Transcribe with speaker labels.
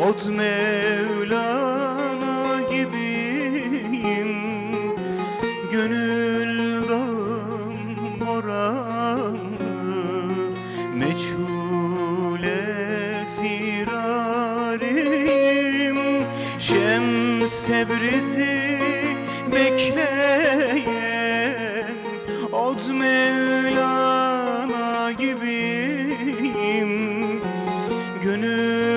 Speaker 1: Od Mevlana gibiyim. Gönül dağım boranlı Meçhule firariyim. Şems Tebriz'i bekleyen Od Mevlana gibiyim. Gönül